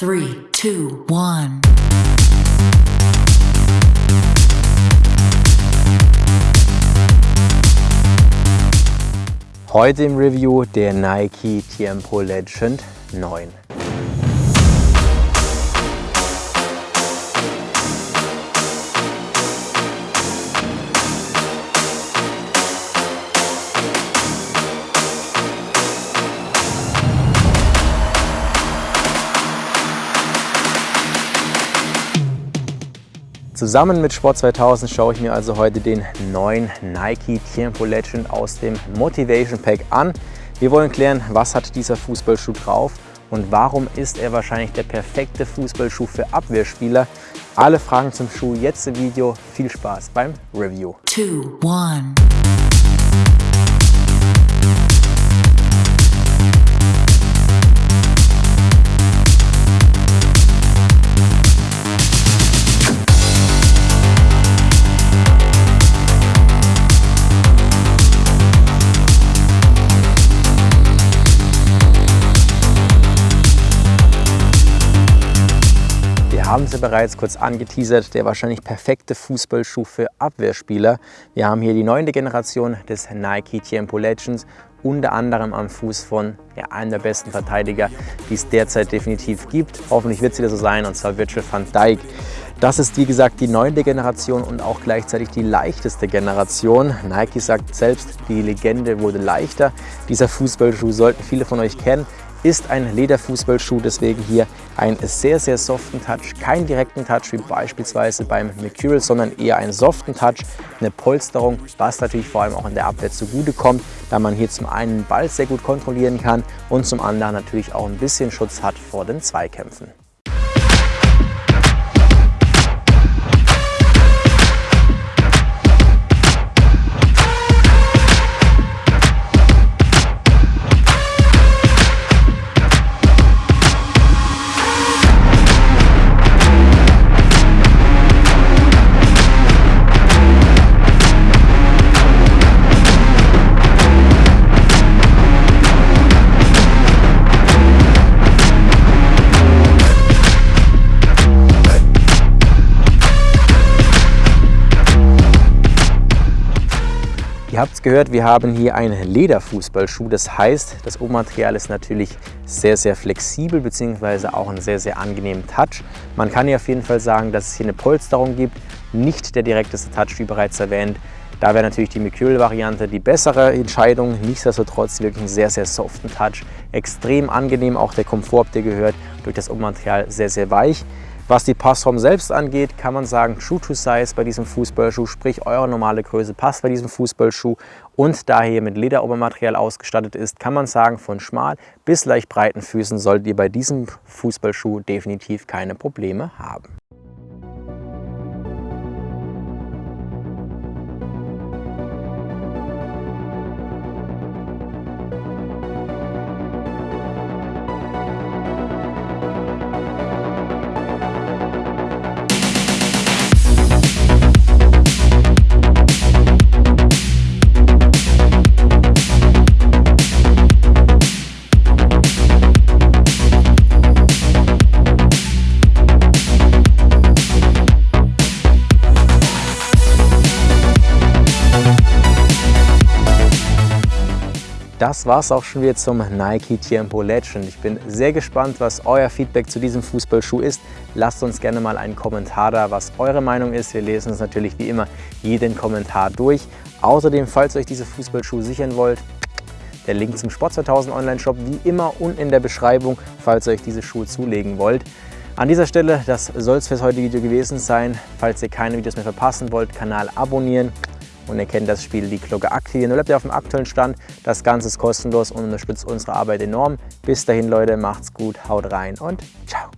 Three, two, one. Heute im Review der Nike Tiempo Legend 9. Zusammen mit Sport 2000 schaue ich mir also heute den neuen Nike Tiempo Legend aus dem Motivation Pack an. Wir wollen klären, was hat dieser Fußballschuh drauf und warum ist er wahrscheinlich der perfekte Fußballschuh für Abwehrspieler. Alle Fragen zum Schuh jetzt im Video. Viel Spaß beim Review. Two, one. Haben sie bereits kurz angeteasert, der wahrscheinlich perfekte Fußballschuh für Abwehrspieler. Wir haben hier die neunte Generation des Nike Tiempo Legends, unter anderem am Fuß von ja, einem der besten Verteidiger, die es derzeit definitiv gibt. Hoffentlich wird es wieder so sein, und zwar Virgil van Dijk. Das ist wie gesagt die neunte Generation und auch gleichzeitig die leichteste Generation. Nike sagt selbst, die Legende wurde leichter. Dieser Fußballschuh sollten viele von euch kennen ist ein Lederfußballschuh, deswegen hier einen sehr, sehr soften Touch. Keinen direkten Touch wie beispielsweise beim Mercurial, sondern eher einen soften Touch, eine Polsterung, was natürlich vor allem auch in der Abwehr zugute kommt, da man hier zum einen den Ball sehr gut kontrollieren kann und zum anderen natürlich auch ein bisschen Schutz hat vor den Zweikämpfen. Ihr habt es gehört, wir haben hier einen Lederfußballschuh. Das heißt, das Obermaterial ist natürlich sehr, sehr flexibel bzw. auch einen sehr, sehr angenehmen Touch. Man kann hier auf jeden Fall sagen, dass es hier eine Polsterung gibt. Nicht der direkteste Touch, wie bereits erwähnt. Da wäre natürlich die Mercurial-Variante die bessere Entscheidung. Nichtsdestotrotz wirklich einen sehr, sehr soften Touch. Extrem angenehm, auch der Komfort, der gehört, durch das Obermaterial sehr, sehr weich. Was die Passform selbst angeht, kann man sagen, True to Size bei diesem Fußballschuh, sprich eure normale Größe passt bei diesem Fußballschuh und da er mit Lederobermaterial ausgestattet ist, kann man sagen, von schmal bis leicht breiten Füßen solltet ihr bei diesem Fußballschuh definitiv keine Probleme haben. Das war es auch schon wieder zum Nike Tiempo Legend. Ich bin sehr gespannt, was euer Feedback zu diesem Fußballschuh ist. Lasst uns gerne mal einen Kommentar da, was eure Meinung ist. Wir lesen uns natürlich wie immer jeden Kommentar durch. Außerdem, falls ihr euch diese Fußballschuhe sichern wollt, der Link zum Sport 2000 Online-Shop wie immer unten in der Beschreibung, falls ihr euch diese Schuhe zulegen wollt. An dieser Stelle, das soll es fürs heutige Video gewesen sein. Falls ihr keine Videos mehr verpassen wollt, Kanal abonnieren, und ihr kennt das Spiel, die Glocke aktivieren. Bleibt ihr auf dem aktuellen Stand. Das Ganze ist kostenlos und unterstützt unsere Arbeit enorm. Bis dahin, Leute, macht's gut, haut rein und ciao.